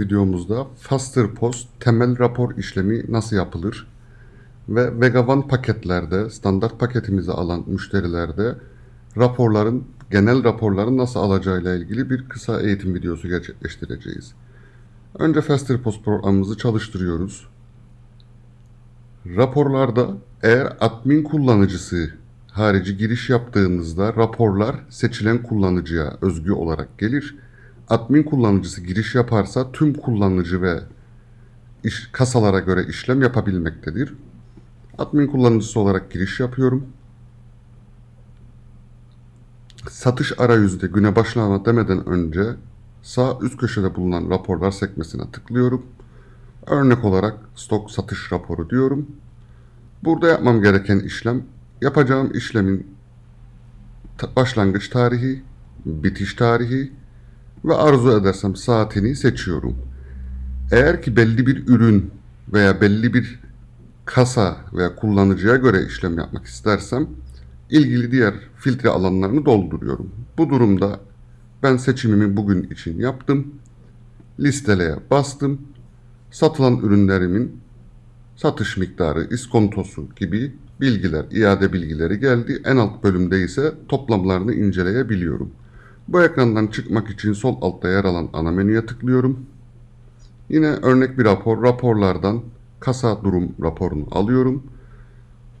videomuzda Faster Post temel rapor işlemi nasıl yapılır ve Vegavan paketlerde standart paketimizi alan müşterilerde raporların genel raporların nasıl alacağıyla ilgili bir kısa eğitim videosu gerçekleştireceğiz. Önce Faster Post programımızı çalıştırıyoruz. Raporlarda eğer admin kullanıcısı harici giriş yaptığımızda raporlar seçilen kullanıcıya özgü olarak gelir. Admin kullanıcısı giriş yaparsa tüm kullanıcı ve iş, kasalara göre işlem yapabilmektedir. Admin kullanıcısı olarak giriş yapıyorum. Satış arayüzde güne başlama demeden önce sağ üst köşede bulunan raporlar sekmesine tıklıyorum. Örnek olarak stok satış raporu diyorum. Burada yapmam gereken işlem yapacağım işlemin başlangıç tarihi, bitiş tarihi ve arzu edersem saatini seçiyorum. Eğer ki belli bir ürün veya belli bir kasa veya kullanıcıya göre işlem yapmak istersem ilgili diğer filtre alanlarını dolduruyorum. Bu durumda ben seçimimi bugün için yaptım. Listeleye bastım. Satılan ürünlerimin satış miktarı, iskontosu gibi bilgiler, iade bilgileri geldi. En alt bölümde ise toplamlarını inceleyebiliyorum. Bu ekrandan çıkmak için sol altta yer alan ana menüye tıklıyorum. Yine örnek bir rapor, raporlardan kasa durum raporunu alıyorum.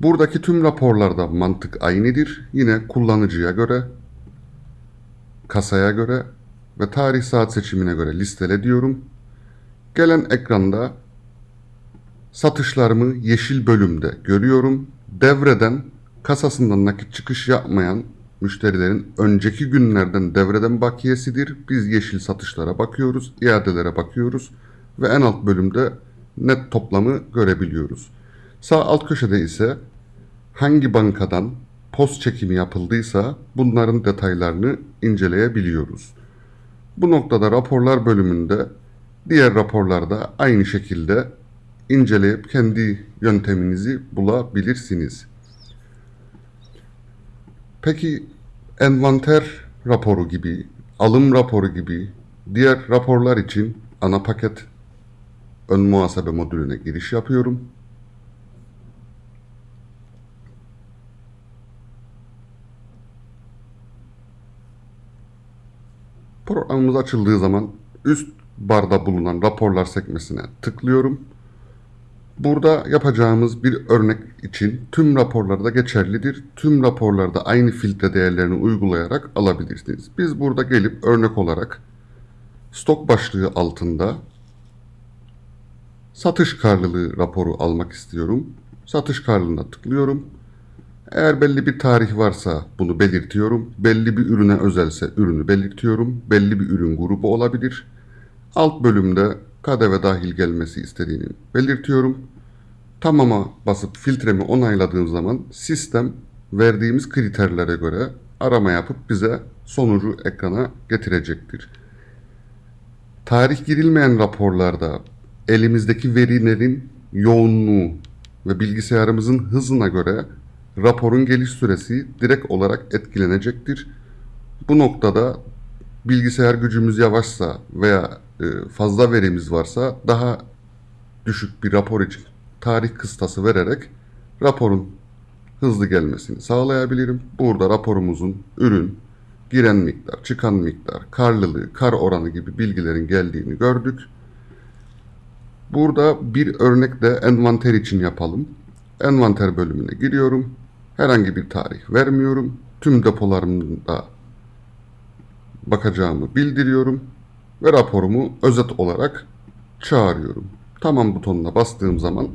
Buradaki tüm raporlarda mantık aynıdır. Yine kullanıcıya göre, kasaya göre ve tarih saat seçimine göre listele diyorum. Gelen ekranda satışlarımı yeşil bölümde görüyorum. Devreden kasasından nakit çıkış yapmayan müşterilerin önceki günlerden devreden bakiyesidir. Biz yeşil satışlara bakıyoruz, iadelere bakıyoruz ve en alt bölümde net toplamı görebiliyoruz. Sağ alt köşede ise hangi bankadan post çekimi yapıldıysa bunların detaylarını inceleyebiliyoruz. Bu noktada raporlar bölümünde diğer raporlarda aynı şekilde inceleyip kendi yönteminizi bulabilirsiniz. Peki envanter raporu gibi, alım raporu gibi diğer raporlar için ana paket ön muhasebe modülüne giriş yapıyorum. Programımız açıldığı zaman üst barda bulunan raporlar sekmesine tıklıyorum. Burada yapacağımız bir örnek için tüm raporlarda geçerlidir. Tüm raporlarda aynı filtre değerlerini uygulayarak alabilirsiniz. Biz burada gelip örnek olarak stok başlığı altında satış karlılığı raporu almak istiyorum. Satış karlılığına tıklıyorum. Eğer belli bir tarih varsa bunu belirtiyorum. Belli bir ürüne özelse ürünü belirtiyorum. Belli bir ürün grubu olabilir. Alt bölümde KDV dahil gelmesi istediğini belirtiyorum. Tamama basıp filtremi onayladığım zaman sistem verdiğimiz kriterlere göre arama yapıp bize sonucu ekrana getirecektir. Tarih girilmeyen raporlarda elimizdeki verilerin yoğunluğu ve bilgisayarımızın hızına göre raporun geliş süresi direkt olarak etkilenecektir. Bu noktada bilgisayar gücümüz yavaşsa veya fazla verimiz varsa daha düşük bir rapor için tarih kıstası vererek raporun hızlı gelmesini sağlayabilirim. Burada raporumuzun ürün, giren miktar, çıkan miktar, karlılığı, kar oranı gibi bilgilerin geldiğini gördük. Burada bir örnek de envanter için yapalım. Envanter bölümüne giriyorum. Herhangi bir tarih vermiyorum. Tüm depolarımda bakacağımı bildiriyorum ve raporumu özet olarak çağırıyorum. Tamam butonuna bastığım zaman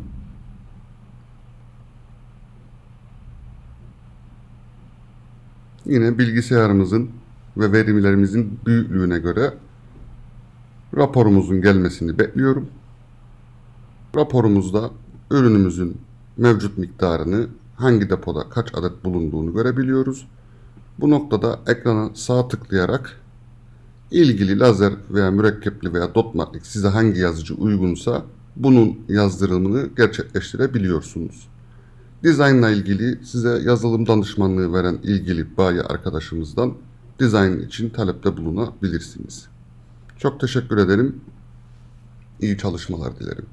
yine bilgisayarımızın ve verimlerimizin büyüklüğüne göre raporumuzun gelmesini bekliyorum. Raporumuzda ürünümüzün mevcut miktarını hangi depoda kaç adet bulunduğunu görebiliyoruz. Bu noktada ekrana sağ tıklayarak ilgili lazer veya mürekkepli veya dot matrik size hangi yazıcı uygunsa bunun yazdırımını gerçekleştirebiliyorsunuz. Dizayn ile ilgili size yazılım danışmanlığı veren ilgili bayi arkadaşımızdan dizayn için talepte bulunabilirsiniz. Çok teşekkür ederim. iyi çalışmalar dilerim.